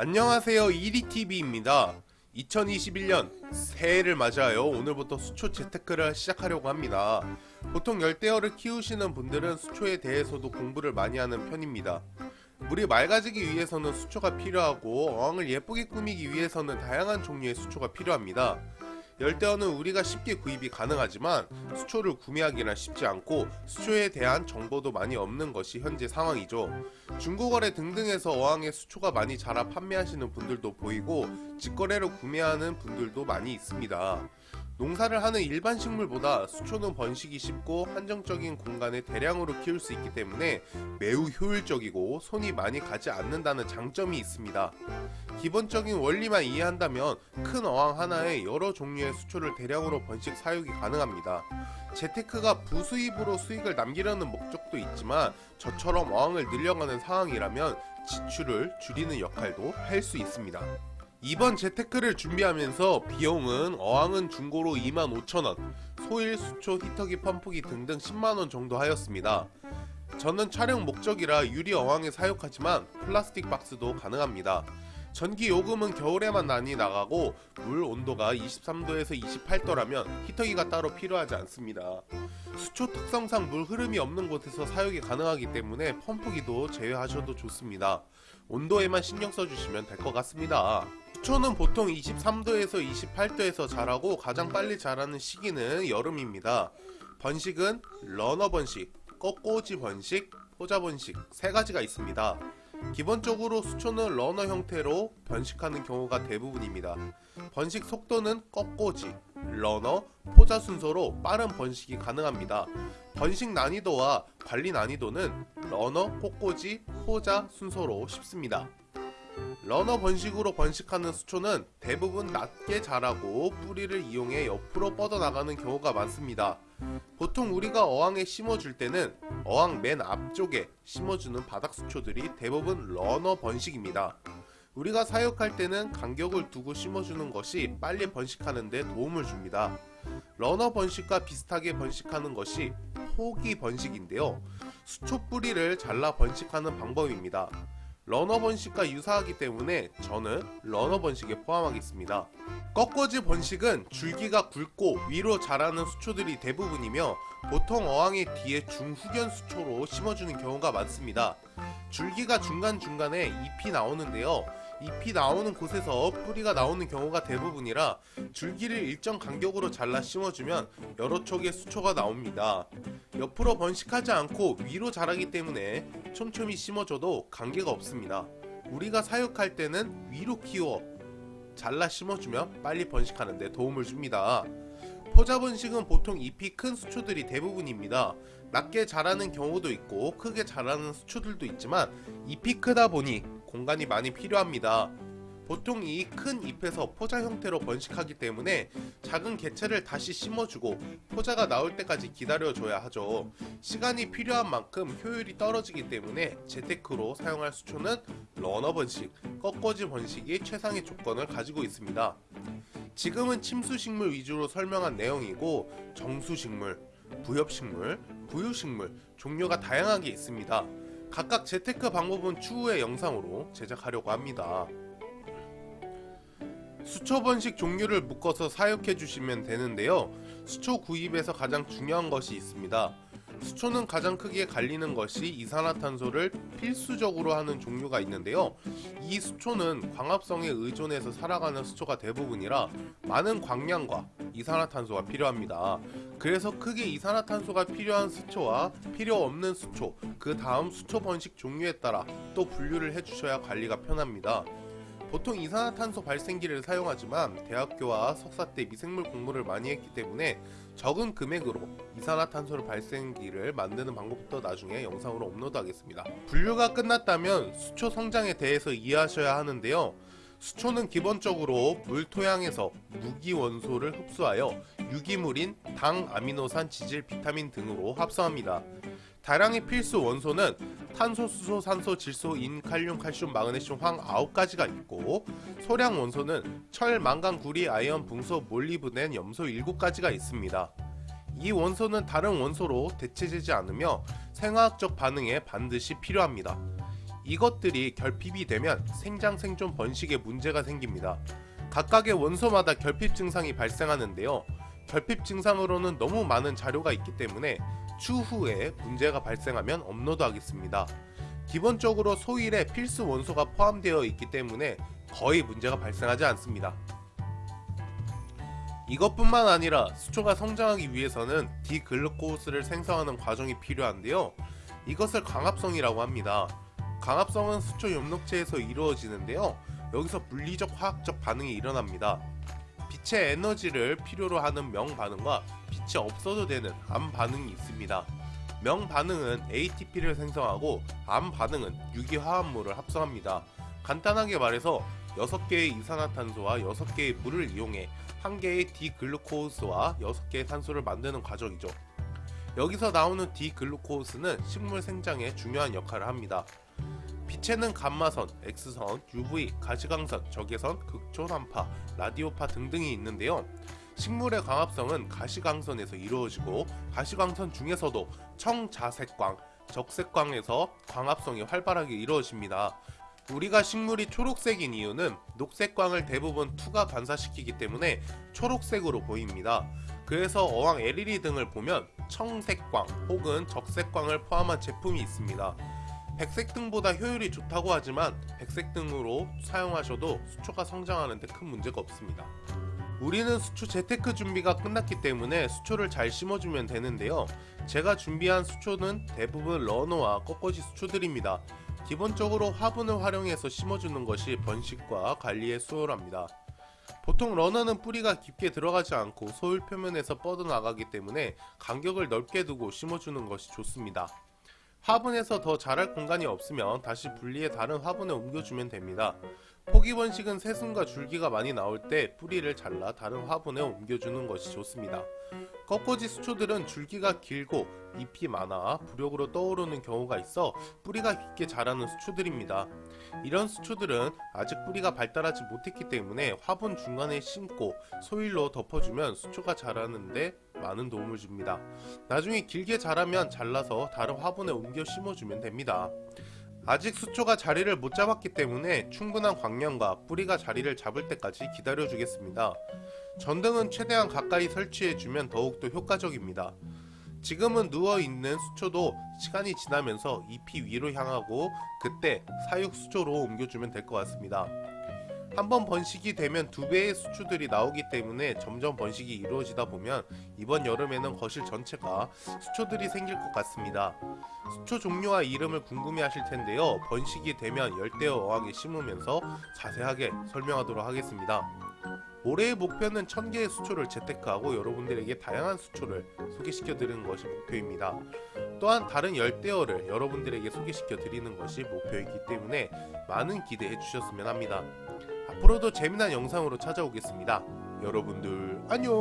안녕하세요. 이리TV입니다. 2021년 새해를 맞이하여 오늘부터 수초 재테크를 시작하려고 합니다. 보통 열대어를 키우시는 분들은 수초에 대해서도 공부를 많이 하는 편입니다. 물이 맑아지기 위해서는 수초가 필요하고 어항을 예쁘게 꾸미기 위해서는 다양한 종류의 수초가 필요합니다 열대어는 우리가 쉽게 구입이 가능하지만 수초를 구매하기는 쉽지 않고 수초에 대한 정보도 많이 없는 것이 현재 상황이죠. 중고거래 등등에서 어항에 수초가 많이 자라 판매하시는 분들도 보이고 직거래로 구매하는 분들도 많이 있습니다. 농사를 하는 일반 식물보다 수초는 번식이 쉽고 한정적인 공간에 대량으로 키울 수 있기 때문에 매우 효율적이고 손이 많이 가지 않는다는 장점이 있습니다. 기본적인 원리만 이해한다면 큰 어항 하나에 여러 종류의 수초를 대량으로 번식 사육이 가능합니다. 재테크가 부수입으로 수익을 남기려는 목적도 있지만 저처럼 어항을 늘려가는 상황이라면 지출을 줄이는 역할도 할 수 있습니다. 이번 재테크를 준비하면서 비용은 어항은 중고로 25,000원, 소일, 수초, 히터기, 펌프기 등등 10만원 정도 하였습니다. 저는 촬영 목적이라 유리 어항에 사육하지만 플라스틱 박스도 가능합니다. 전기 요금은 겨울에만 많이 나가고 물 온도가 23도에서 28도라면 히터기가 따로 필요하지 않습니다. 수초 특성상 물 흐름이 없는 곳에서 사육이 가능하기 때문에 펌프기도 제외하셔도 좋습니다. 온도에만 신경 써주시면 될 것 같습니다. 수초는 보통 23도에서 28도에서 자라고 가장 빨리 자라는 시기는 여름입니다. 번식은 러너 번식, 꺾꽂이 번식, 포자 번식 세 가지가 있습니다. 기본적으로 수초는 러너 형태로 번식하는 경우가 대부분입니다. 번식 속도는 꺾꽂이, 러너, 포자 순서로 빠른 번식이 가능합니다. 번식 난이도와 관리 난이도는 러너, 꺾꽂이, 포자 순서로 쉽습니다. 러너 번식으로 번식하는 수초는 대부분 낮게 자라고 뿌리를 이용해 옆으로 뻗어나가는 경우가 많습니다. 보통 우리가 어항에 심어줄 때는 어항 맨 앞쪽에 심어주는 바닥 수초들이 대부분 러너 번식입니다. 우리가 사육할 때는 간격을 두고 심어주는 것이 빨리 번식하는 데 도움을 줍니다. 러너 번식과 비슷하게 번식하는 것이 포기 번식인데요. 수초 뿌리를 잘라 번식하는 방법입니다. 러너 번식과 유사하기 때문에 저는 러너 번식에 포함하겠습니다. 꺾꽂이 번식은 줄기가 굵고 위로 자라는 수초들이 대부분이며 보통 어항의 뒤에 중후경 수초로 심어주는 경우가 많습니다. 줄기가 중간중간에 잎이 나오는데요. 잎이 나오는 곳에서 뿌리가 나오는 경우가 대부분이라 줄기를 일정 간격으로 잘라 심어주면 여러 촉의 수초가 나옵니다. 옆으로 번식하지 않고 위로 자라기 때문에 촘촘히 심어줘도 관계가 없습니다. 우리가 사육할 때는 위로 키워 잘라 심어주면 빨리 번식하는데 도움을 줍니다. 포자 번식은 보통 잎이 큰 수초들이 대부분입니다. 낮게 자라는 경우도 있고 크게 자라는 수초들도 있지만 잎이 크다 보니 공간이 많이 필요합니다. 보통 이 큰 잎에서 포자 형태로 번식하기 때문에 작은 개체를 다시 심어주고 포자가 나올 때까지 기다려줘야 하죠. 시간이 필요한 만큼 효율이 떨어지기 때문에 재테크로 사용할 수초는 러너 번식, 꺾어지 번식이 최상의 조건을 가지고 있습니다. 지금은 침수식물 위주로 설명한 내용이고 정수식물, 부엽식물, 부유식물 종류가 다양하게 있습니다. 각각 재테크 방법은 추후의 영상으로 제작하려고 합니다. 수초 번식 종류를 묶어서 사육해 주시면 되는데요. 수초 구입에서 가장 중요한 것이 있습니다. 수초는 가장 크게 갈리는 것이 이산화탄소를 필수적으로 하는 종류가 있는데요. 이 수초는 광합성에 의존해서 살아가는 수초가 대부분이라 많은 광량과 이산화탄소가 필요합니다. 그래서 크게 이산화탄소가 필요한 수초와 필요 없는 수초, 그 다음 수초 번식 종류에 따라 또 분류를 해주셔야 관리가 편합니다. 보통 이산화탄소 발생기를 사용하지만 대학교와 석사 때 미생물 공부를 많이 했기 때문에 적은 금액으로 이산화탄소를 발생기를 만드는 방법부터 나중에 영상으로 업로드하겠습니다. 분류가 끝났다면 수초 성장에 대해서 이해하셔야 하는데요. 수초는 기본적으로 물 토양에서 무기 원소를 흡수하여 유기물인 당, 아미노산, 지질, 비타민 등으로 합성합니다. 다량의 필수 원소는 탄소, 수소, 산소, 질소, 인, 칼륨, 칼슘, 마그네슘, 황 9가지가 있고 소량 원소는 철, 망간, 구리, 아연, 붕소, 몰리브덴, 염소 7가지가 있습니다. 이 원소는 다른 원소로 대체되지 않으며 생화학적 반응에 반드시 필요합니다. 이것들이 결핍이 되면 생장 생존 번식에 문제가 생깁니다. 각각의 원소마다 결핍 증상이 발생하는데요. 결핍 증상으로는 너무 많은 자료가 있기 때문에 추후에 문제가 발생하면 업로드하겠습니다. 기본적으로 소일에 필수 원소가 포함되어 있기 때문에 거의 문제가 발생하지 않습니다. 이것뿐만 아니라 수초가 성장하기 위해서는 디글루코스를 생성하는 과정이 필요한데요. 이것을 광합성이라고 합니다. 광합성은 수초 엽록체에서 이루어지는데요. 여기서 물리적 화학적 반응이 일어납니다. 빛의 에너지를 필요로 하는 명 반응과 빛이 없어도 되는 암 반응이 있습니다. 명 반응은 ATP를 생성하고 암 반응은 유기화합물을 합성합니다. 간단하게 말해서 6개의 이산화탄소와 6개의 물을 이용해 1개의 디글루코스와 6개의 산소를 만드는 과정이죠. 여기서 나오는 디글루코스는 식물 생장에 중요한 역할을 합니다. 빛에는 감마선, X선, UV, 가시광선, 적외선, 극초단파, 라디오파 등등이 있는데요. 식물의 광합성은 가시광선에서 이루어지고 가시광선 중에서도 청자색광, 적색광에서 광합성이 활발하게 이루어집니다. 우리가 식물이 초록색인 이유는 녹색광을 대부분 투가 반사시키기 때문에 초록색으로 보입니다. 그래서 어항 LED 등을 보면 청색광 혹은 적색광을 포함한 제품이 있습니다. 백색 등보다 효율이 좋다고 하지만 백색 등으로 사용하셔도 수초가 성장하는 데 큰 문제가 없습니다. 우리는 수초 재테크 준비가 끝났기 때문에 수초를 잘 심어주면 되는데요. 제가 준비한 수초는 대부분 러너와 꺾어지 수초들입니다. 기본적으로 화분을 활용해서 심어주는 것이 번식과 관리에 수월합니다. 보통 러너는 뿌리가 깊게 들어가지 않고 소일 표면에서 뻗어나가기 때문에 간격을 넓게 두고 심어주는 것이 좋습니다. 화분에서 더 자랄 공간이 없으면 다시 분리해 다른 화분에 옮겨주면 됩니다. 포기 번식은 새순과 줄기가 많이 나올 때 뿌리를 잘라 다른 화분에 옮겨주는 것이 좋습니다. 꺾어지 수초들은 줄기가 길고 잎이 많아 부력으로 떠오르는 경우가 있어 뿌리가 깊게 자라는 수초들입니다. 이런 수초들은 아직 뿌리가 발달하지 못했기 때문에 화분 중간에 심고 소일로 덮어주면 수초가 자라는데 많은 도움을 줍니다. 나중에 길게 자라면 잘라서 다른 화분에 옮겨 심어주면 됩니다. 아직 수초가 자리를 못 잡았기 때문에 충분한 광량과 뿌리가 자리를 잡을 때까지 기다려 주겠습니다. 전등은 최대한 가까이 설치해주면 더욱더 효과적입니다. 지금은 누워있는 수초도 시간이 지나면서 잎이 위로 향하고 그때 사육 수초로 옮겨주면 될 것 같습니다. 한번 번식이 되면 두 배의 수초들이 나오기 때문에 점점 번식이 이루어지다 보면 이번 여름에는 거실 전체가 수초들이 생길 것 같습니다. 수초 종류와 이름을 궁금해 하실 텐데요. 번식이 되면 열대어 어항에 심으면서 자세하게 설명하도록 하겠습니다. 올해의 목표는 1000개의 수초를 재테크하고 여러분들에게 다양한 수초를 소개시켜 드리는 것이 목표입니다. 또한 다른 열대어를 여러분들에게 소개시켜 드리는 것이 목표이기 때문에 많은 기대해 주셨으면 합니다. 앞으로도 재미난 영상으로 찾아오겠습니다. 여러분들 안녕